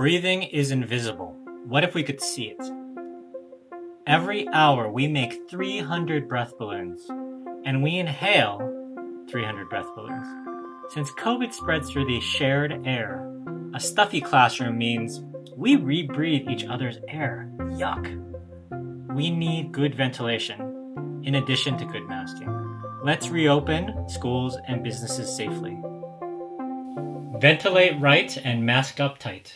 Breathing is invisible. What if we could see it? Every hour we make 300 breath balloons, and we inhale 300 breath balloons. Since COVID spreads through the shared air, a stuffy classroom means we rebreathe each other's air. Yuck. We need good ventilation, in addition to good masking. Let's reopen schools and businesses safely. Ventilate right and mask up tight.